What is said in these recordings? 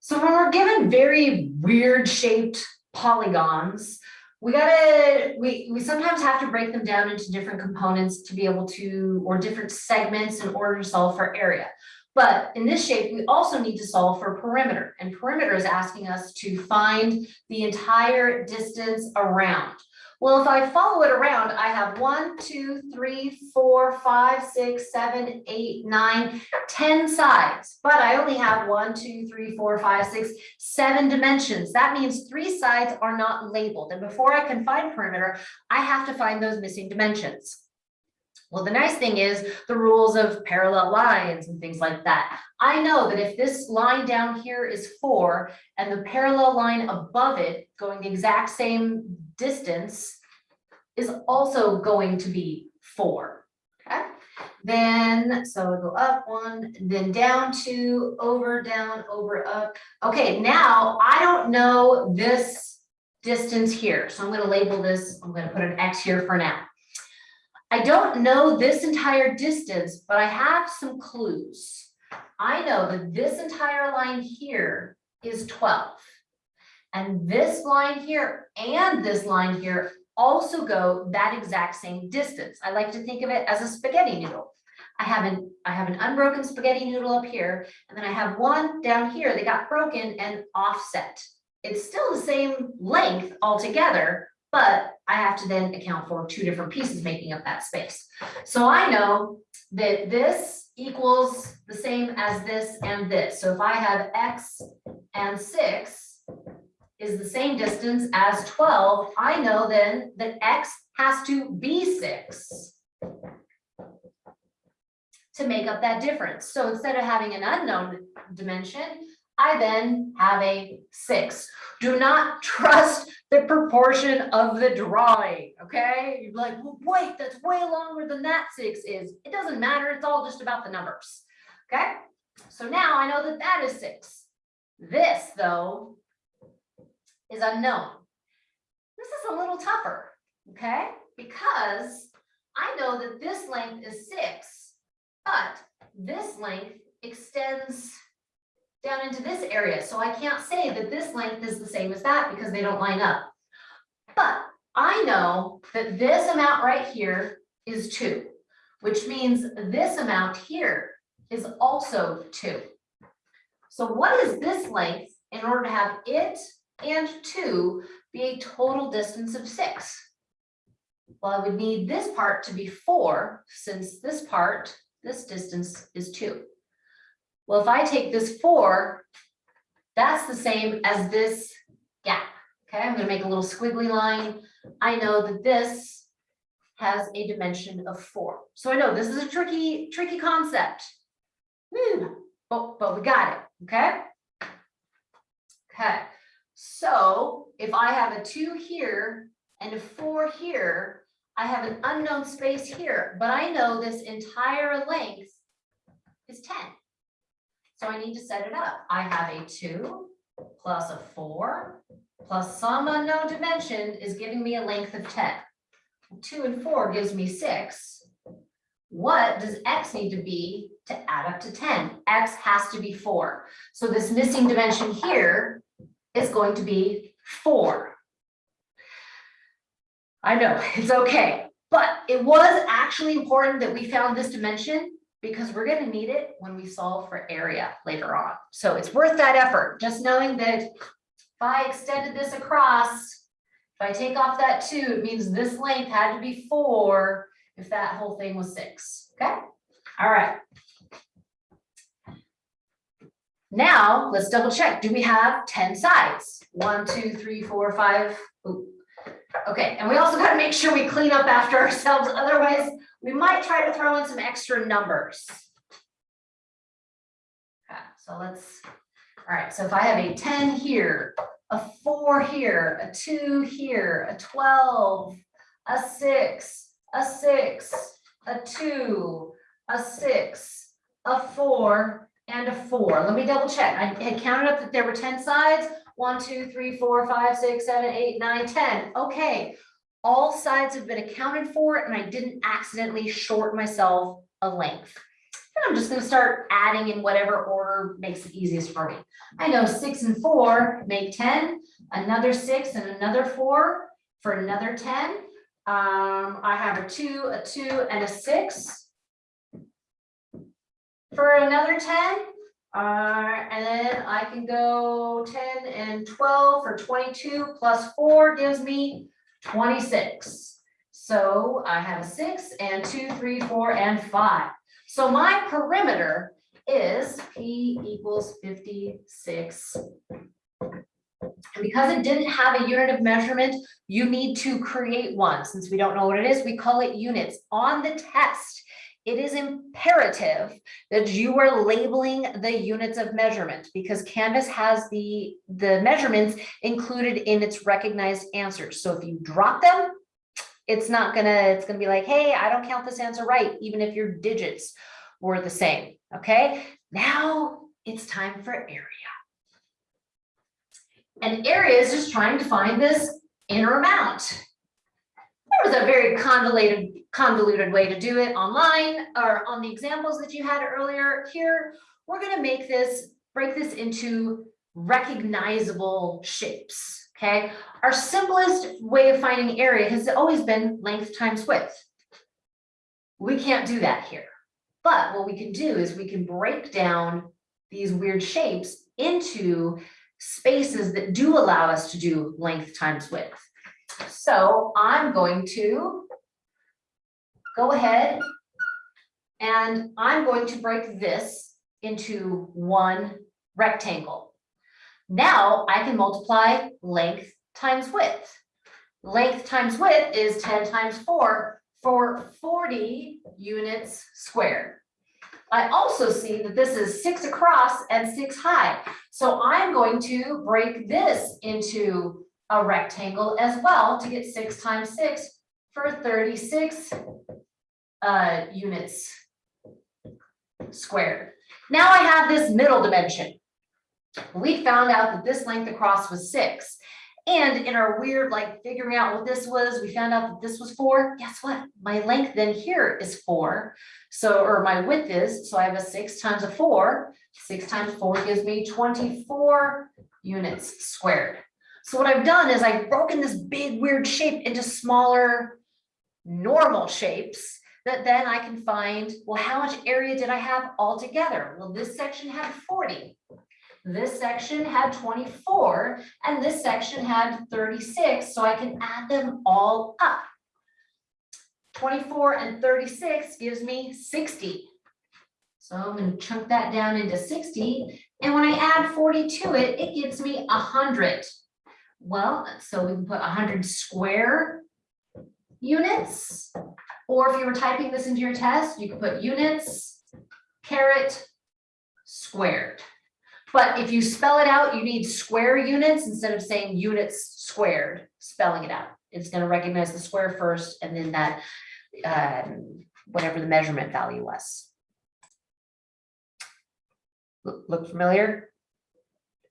So when we're given very weird shaped polygons, we gotta, we, we sometimes have to break them down into different components to be able to, or different segments in order to solve for area. But in this shape, we also need to solve for perimeter and perimeter is asking us to find the entire distance around. Well, if I follow it around, I have one, two, three, four, five, six, seven, eight, nine, ten sides. But I only have one, two, three, four, five, six, seven dimensions. That means three sides are not labeled. And before I can find perimeter, I have to find those missing dimensions. Well, the nice thing is the rules of parallel lines and things like that. I know that if this line down here is four and the parallel line above it going the exact same distance is also going to be four. Okay, then so go up one, then down two, over, down, over, up. Okay, now I don't know this distance here, so I'm going to label this. I'm going to put an X here for now. I don't know this entire distance, but I have some clues. I know that this entire line here is 12. And this line here and this line here also go that exact same distance. I like to think of it as a spaghetti noodle. I have an, I have an unbroken spaghetti noodle up here, and then I have one down here that got broken and offset. It's still the same length altogether, but I have to then account for two different pieces making up that space. So I know that this equals the same as this and this. So if I have X and six is the same distance as twelve, I know then that X has to be six to make up that difference. So instead of having an unknown dimension, I then have a six. Do not trust the proportion of the drawing, okay? You're like, well, wait, that's way longer than that six is. It doesn't matter, it's all just about the numbers, okay? So now I know that that is six. This, though, is unknown. This is a little tougher, okay? Because I know that this length is six, but this length extends down into this area. So I can't say that this length is the same as that because they don't line up. But I know that this amount right here is two, which means this amount here is also two. So what is this length in order to have it and two be a total distance of six? Well, I would need this part to be four, since this part, this distance is two. Well, if I take this four, that's the same as this gap. Okay, I'm gonna make a little squiggly line. I know that this has a dimension of four. So I know this is a tricky, tricky concept. Hmm, but, but we got it, okay? Okay, so if I have a two here and a four here, I have an unknown space here, but I know this entire length is 10. So I need to set it up. I have a two plus a four plus some unknown dimension is giving me a length of 10. Two and four gives me six. What does X need to be to add up to 10? X has to be four. So this missing dimension here is going to be four. I know, it's okay, but it was actually important that we found this dimension because we're gonna need it when we solve for area later on. So it's worth that effort, just knowing that if I extended this across, if I take off that two, it means this length had to be four if that whole thing was six, okay? All right. Now, let's double check. Do we have 10 sides? One, two, three, four, five. Ooh. Okay, and we also got to make sure we clean up after ourselves. Otherwise, we might try to throw in some extra numbers. Okay, so let's, all right, so if I have a 10 here, a four here, a two here, a 12, a six, a six, a two, a six, a four, and a four. Let me double check. I had counted up that there were 10 sides. One, two, three, four, five, six, seven, eight, nine, 10. Okay, all sides have been accounted for and I didn't accidentally short myself a length. And I'm just gonna start adding in whatever order makes it easiest for me. I know six and four make ten, another six and another four for another ten. Um, I have a two, a two, and a six. For another ten, uh, and then I can go ten and twelve for twenty-two plus four gives me twenty-six. So I have a six and two, three, four, and five. So my perimeter is P equals fifty-six. And because it didn't have a unit of measurement, you need to create one. Since we don't know what it is, we call it units. On the test, it is imperative that you are labeling the units of measurement because Canvas has the, the measurements included in its recognized answers. So if you drop them, it's not gonna, it's gonna be like, hey, I don't count this answer right, even if your digits were the same, okay? Now it's time for area. And area is just trying to find this inner amount. There was a very convoluted, convoluted way to do it online or on the examples that you had earlier. Here, we're gonna make this, break this into recognizable shapes, okay? Our simplest way of finding area has always been length times width. We can't do that here. But what we can do is we can break down these weird shapes into spaces that do allow us to do length times width. So I'm going to go ahead and I'm going to break this into one rectangle. Now I can multiply length times width. Length times width is ten times four for forty units squared. I also see that this is six across and six high. So I'm going to break this into a rectangle as well to get six times six for thirty-six uh, units squared. Now I have this middle dimension. We found out that this length across was six. And in our weird, like figuring out what this was, we found out that this was four. Guess what? My length then here is four. So, or my width is, so I have a six times a four. Six times four gives me twenty-four units squared. So what I've done is I've broken this big weird shape into smaller normal shapes that then I can find, well, how much area did I have altogether? Well, this section had forty. This section had twenty-four and this section had thirty-six, so I can add them all up. Twenty-four and thirty-six gives me sixty. So I'm gonna chunk that down into sixty, and when I add forty to it, it gives me hundred. Well, so we can put hundred square units, or if you were typing this into your test, you could put units, caret, squared. But if you spell it out, you need square units instead of saying units squared, spelling it out. It's gonna recognize the square first and then that, um, whatever the measurement value was. Look, look familiar?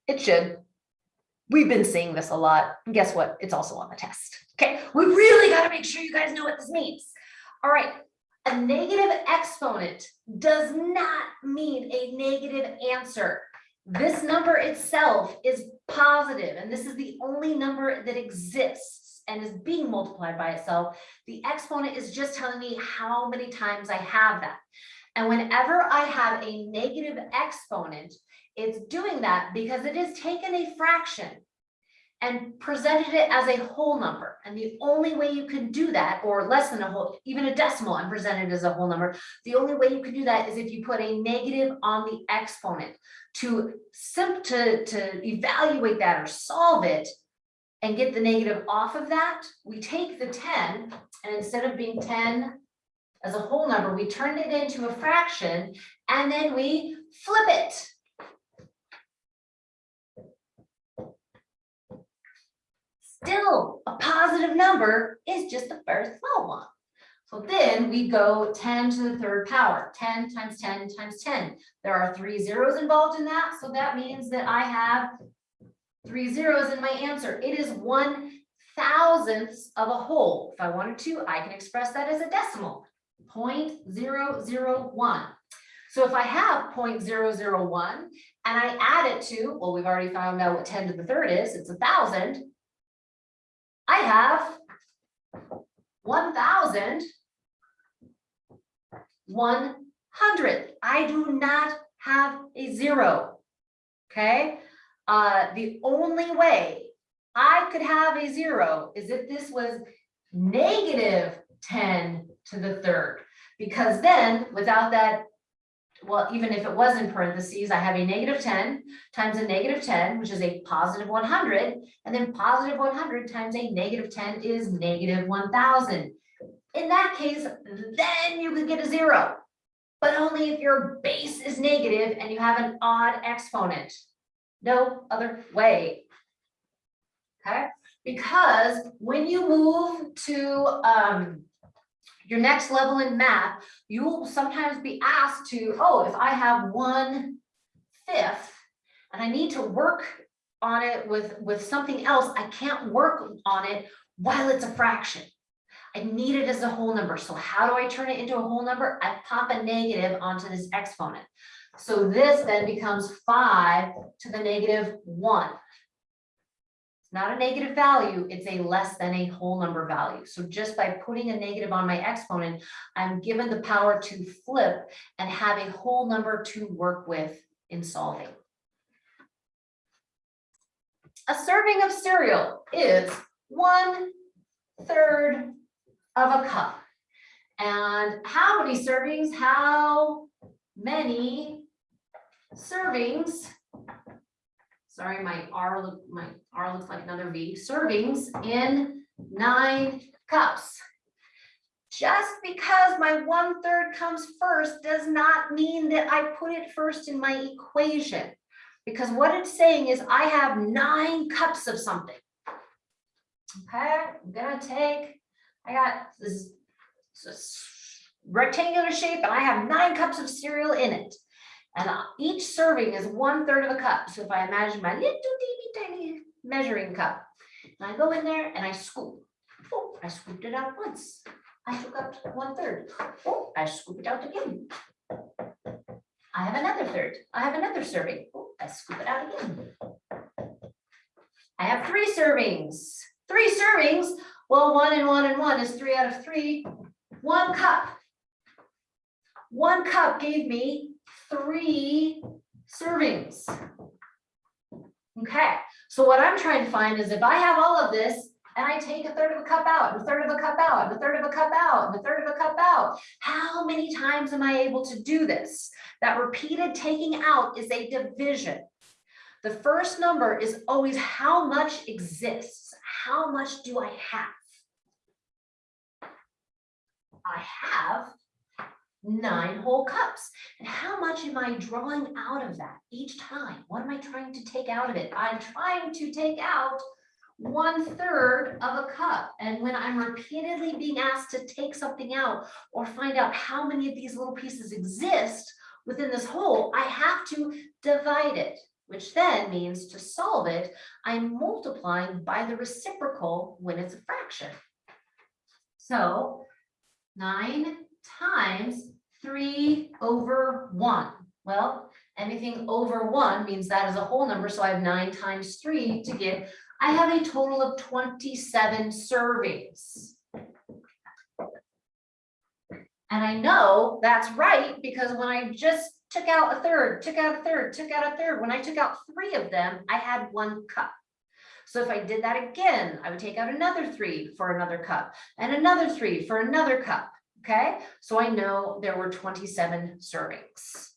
It should. We've been seeing this a lot. And guess what? It's also on the test. Okay, we really gotta make sure you guys know what this means. All right, a negative exponent does not mean a negative answer. This number itself is positive, and this is the only number that exists and is being multiplied by itself. The exponent is just telling me how many times I have that. And whenever I have a negative exponent, it's doing that because it has taken a fraction and presented it as a whole number. And the only way you can do that, or less than a whole, even a decimal and present it as a whole number, the only way you can do that is if you put a negative on the exponent. To simp to, to evaluate that or solve it and get the negative off of that, we take the ten and instead of being ten as a whole number, we turn it into a fraction and then we flip it. Still, a positive number is just the first small one. So then we go ten to the third power, ten times ten times ten. There are three zeros involved in that, so that means that I have three zeros in my answer. It is one thousandths of a whole. If I wanted to, I can express that as a decimal, 0.001. So if I have 0.001 and I add it to, well, we've already found out what ten to the third is, it's a thousand. I have one thousand one hundred. I do not have a zero. Okay, uh, the only way I could have a zero is if this was negative ten to the third. Because then, without that, well, even if it was in parentheses, I have a negative ten times a negative ten, which is a positive one hundred. And then positive one hundred times a negative ten is negative one thousand. In that case, then you could get a zero. But only if your base is negative and you have an odd exponent. No other way. Okay, because when you move to um your next level in math, you will sometimes be asked to, oh, if I have one fifth and I need to work on it with with something else, I can't work on it while it's a fraction. I need it as a whole number. So how do I turn it into a whole number? I pop a negative onto this exponent. So this then becomes five to the negative one. Not a negative value, it's a less than a whole number value. So just by putting a negative on my exponent, I'm given the power to flip and have a whole number to work with in solving. A serving of cereal is one third of a cup. And how many servings, how many servings? Sorry, my R, look my R looks like another V, servings in nine cups. Just because my one third comes first does not mean that I put it first in my equation. Because what it's saying is I have nine cups of something. Okay, I'm gonna take I got this this rectangular shape and I have nine cups of cereal in it. And uh, each serving is one third of a cup. So if I imagine my little teeny tiny measuring cup, and I go in there and I scoop. Oh, I scooped it out once. I took up one third. Oh, I scoop it out again. I have another third. I have another serving. Oh, I scoop it out again. I have three servings. Three servings well, one and one and one is three out of three. One cup. One cup gave me three servings. Okay, so what I'm trying to find is if I have all of this and I take a third of a cup out, a third of a cup out, a third of a cup out, a third of a cup out, how many times am I able to do this? That repeated taking out is a division. The first number is always how much exists. How much do I have? I have nine whole cups. And how much am I drawing out of that each time? What am I trying to take out of it? I'm trying to take out one third of a cup. And when I'm repeatedly being asked to take something out or find out how many of these little pieces exist within this whole, I have to divide it, which then means to solve it, I'm multiplying by the reciprocal when it's a fraction. So nine times three over one. Well, anything over one means that is a whole number, so I have nine times three to get, I have a total of twenty-seven servings. And I know that's right because when I just took out a third, took out a third, took out a third, when I took out three of them, I had one cup. So if I did that again, I would take out another three for another cup and another three for another cup. Okay, so I know there were 27 servings.